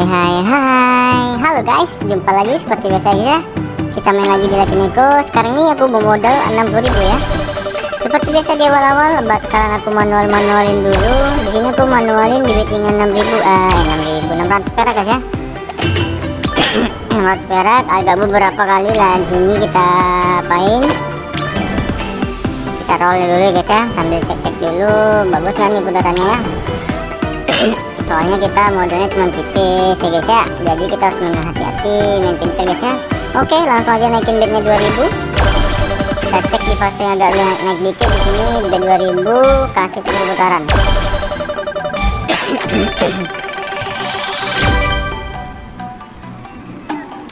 Hai hai hai. Halo guys. Jumpa lagi seperti biasa ya Kita main lagi di Lucky Niko Sekarang ini aku bawa modal 60.000 ya. Seperti biasa di awal-awal Bakalan aku manual-manualin dulu. Di sini aku manualin di bettingan 6.000 Eh 6.000 600 perak guys ya. 600 perak. Agak beberapa kali lah di sini kita apain. Kita roll dulu ya guys ya. Sambil cek-cek dulu. Bagus kan nih putarannya ya soalnya kita modalnya cuma tipis ya guys ya. Jadi kita harus main hati-hati main pintar guys ya. Oke langsung aja naikin bednya 2000 kita cek di fase yang agak naik, naik dikit di sini bed 2000 kasih 10 putaran.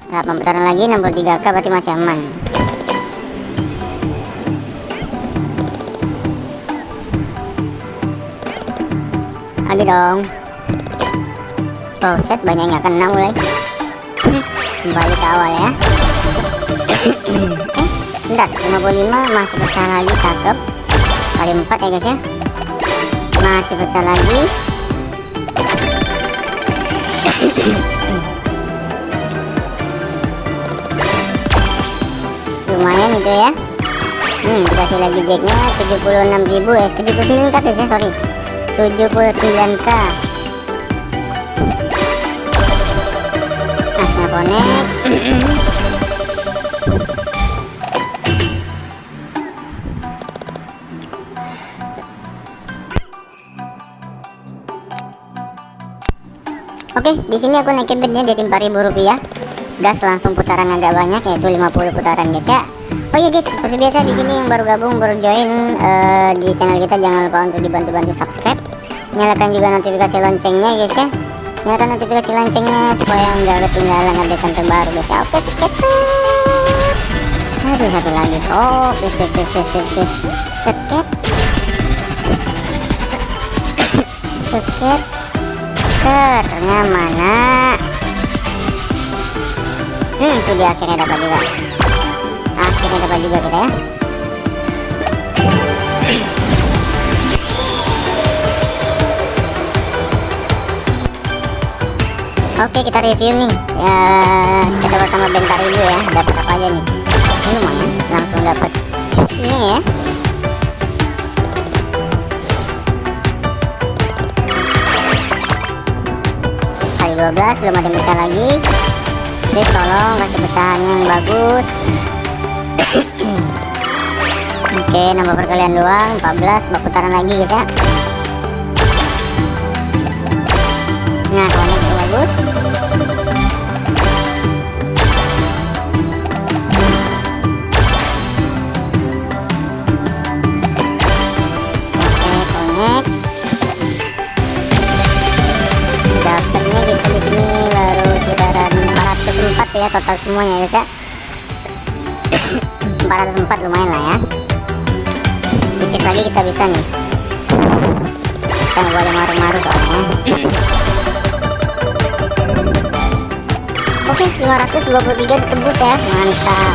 Nah, putaran lagi 63k berarti masih aman. Lagi dong set banyak nggak kena mulai kembali ke awal ya. Eh bentar. 55 masih pecah lagi cakep. Kali 4 ya guys ya. Masih pecah lagi. Lumayan itu ya. Hmm dikasih lagi jacknya 76.000 eh 79 kata ya. sorry. 79k Bonek Oke, di sini aku naikin bednya jadi 4000 rupiah. Gas langsung putaran agak banyak yaitu 50 putaran guys ya. Oh iya guys, seperti biasa di sini yang baru gabung, baru join uh, di channel kita jangan lupa untuk dibantu-bantu subscribe. Nyalakan juga notifikasi loncengnya guys ya. Nyalakan notifikasi loncengnya supaya nggak ketinggalan update terbaru guys ya. Oke, seket. Aduh satu lagi. Oh, please please please please please. please. Ternya mana? Hmm, itu dia akhirnya dapat juga. Akhirnya dapat juga kita ya. Oke kita review nih. Ya kita pertama bentar dulu ya dapat apa aja nih. Ini lumayan langsung dapat susinya ya. Kali 12 belum ada pecah lagi. Please tolong kasih pecahan yang bagus. Oke nambah perkalian doang 14 bak putaran lagi guys ya. Nah konek konek dapatnya kita di sini baru sekitaran 404 ya total semuanya ya 404 lumayan lah ya. Tipis lagi kita bisa nih. Kita boleh maru-maru soalnya oke 523 ditembus ya. Mantap.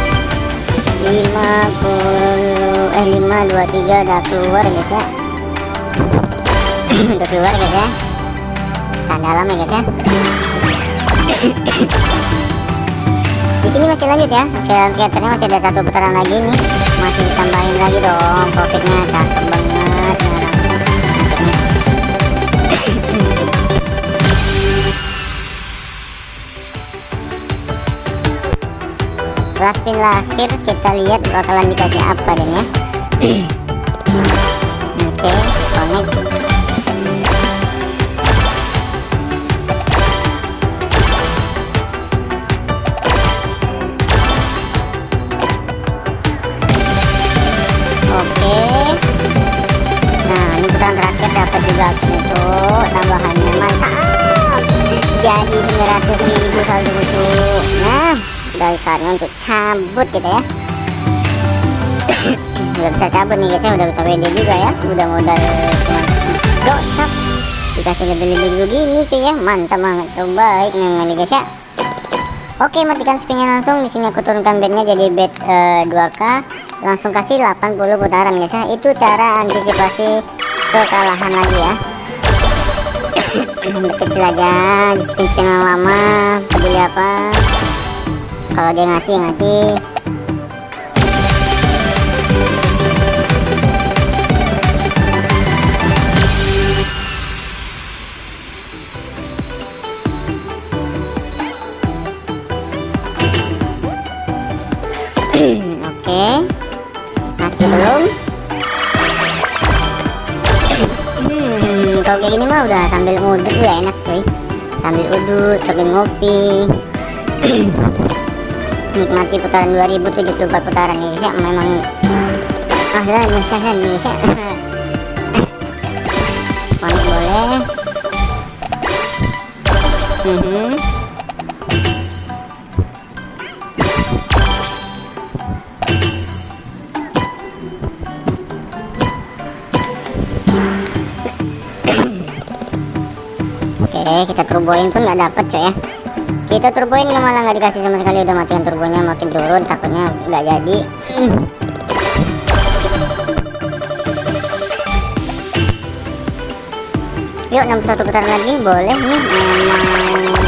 50 eh 523 udah keluar guys ya. Udah keluar guys ya. Tahan dalam ya guys ya. Di sini masih lanjut ya. Masih dalam masih ada satu putaran lagi nih. Masih ditambahin lagi dong profitnya. Cakep 11 pin lahir kita lihat bakalan dikasih apa dan ya. Oke okay, connect saatnya untuk cabut kita ya. udah bisa cabut nih guys ya, udah bisa WD juga ya. Udah modal gocap. Dikasih lebih-lebih begini cuy ya. Mantap banget tuh baik memang nih guys ya. Oke, matikan spinnya langsung. Di sini aku turunkan bednya jadi bed uh, 2K langsung kasih 80 putaran guys ya itu cara antisipasi kekalahan lagi ya kecil aja di spin spin lama peduli apa kalau dia ngasih ngasih. Oke. Masih belum? Hmm, Kalau kayak gini mah udah sambil ngudut ya enak cuy. Sambil udut, sambil ngopi Nikmati putaran 2074 putaran ya guys ya Memang Ah lah nyusah kan nyusah Panik boleh Mhm. Oke, kita turboin pun nggak dapet coy ya. Kita turboin malah nggak dikasih sama sekali udah matikan turbonya makin turun takutnya nggak jadi. Yuk 61 putaran lagi boleh nih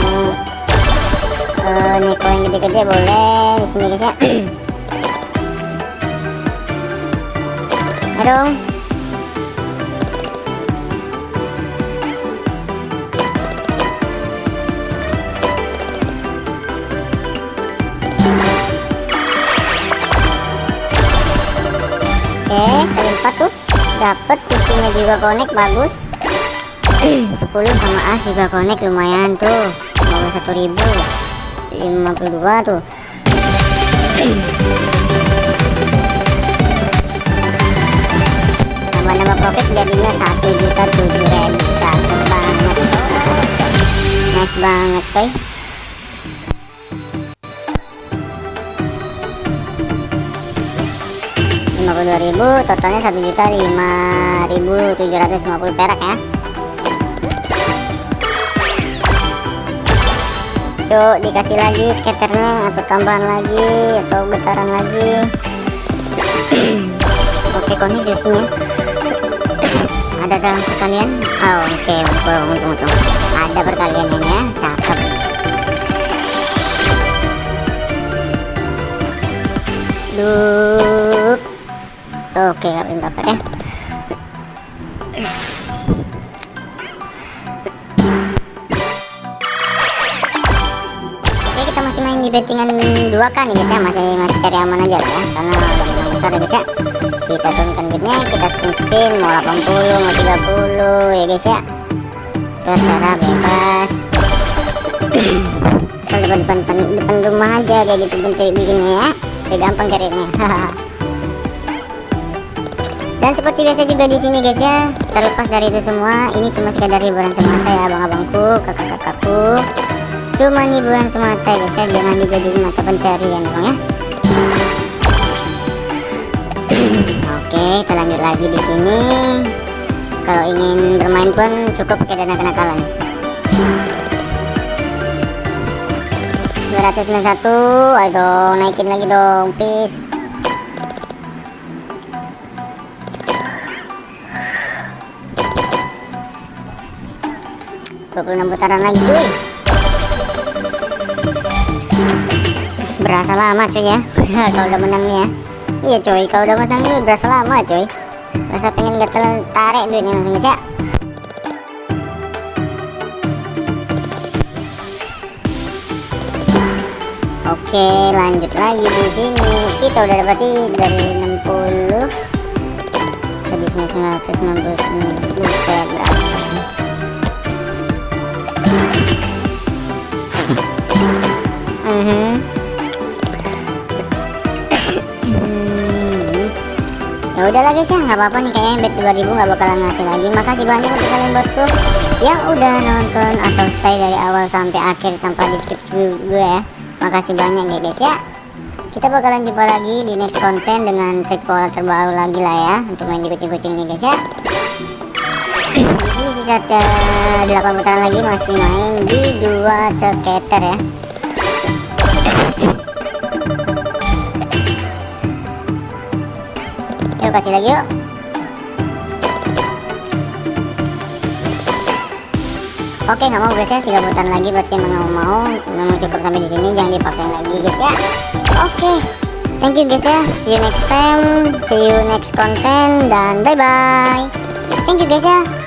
mau uh, nih koin gede-gede boleh di sini guys ya. Ayo Oke, kali empat tuh dapat susunya juga connect bagus. 10 sama as juga connect lumayan tuh. Mau satu ribu, 52 tuh. Tambah-nambah profit jadinya satu juta tujuh ribu. Cakep banget. Nice banget, coy. Puluh dua ribu totalnya satu juta lima ribu tujuh ratus lima puluh perak ya. Yuk dikasih lagi skaternya atau tambahan lagi atau getaran lagi. Oke konik susunya ada dalam perkalian? Oh oke okay. untung untung. Ada perkalian ini ya cakep. Dup. Oke, belum dapat ya. Oke, kita masih main di bettingan dua kan guys ya, masih masih cari aman aja lah ya, karena menang besar ya guys ya. Kita turunkan bitnya, kita spin spin mau 80, mau 30 ya guys ya. Terserah bebas. Asal depan depan depan, rumah aja kayak gitu bentuk bikinnya ya. Udah gampang carinya. Dan seperti biasa juga di sini guys ya, terlepas dari itu semua, ini cuma sekadar hiburan semata ya abang-abangku, kakak-kakakku. Cuma hiburan semata guys ya, jangan dijadiin mata pencarian bang ya. Oke, kita lanjut lagi di sini. Kalau ingin bermain pun cukup pakai dana kenakalan. 991, ayo naikin lagi dong, please. 26 putaran lagi cuy. Berasa lama cuy ya. Kalau udah menang nih ya. Iya cuy kalau udah menang nih berasa lama cuy. Rasa pengen gatel tarik duitnya langsung aja. Oke lanjut lagi di sini. Kita udah dapat dari 60 jadi 999 buset berapa. ya udahlah guys ya nggak apa-apa nih kayaknya bet 2000 nggak bakalan ngasih lagi. Makasih banyak untuk kalian bosku yang udah nonton atau stay dari awal sampai akhir tanpa di skip gue ya. Makasih banyak ya guys ya. Kita bakalan jumpa lagi di next konten dengan trik pola terbaru lagi lah ya untuk main di kucing-kucing nih guys ya ini sisa 8 putaran lagi masih main di dua skater ya. Yuk kasih lagi yuk. Oke nggak mau guys ya. Tiga putaran lagi berarti nggak mau memang cukup sampai di sini. Jangan dipaksain lagi guys ya. Oke. Thank you guys ya. See you next time. See you next content. Dan bye bye thank you guys ya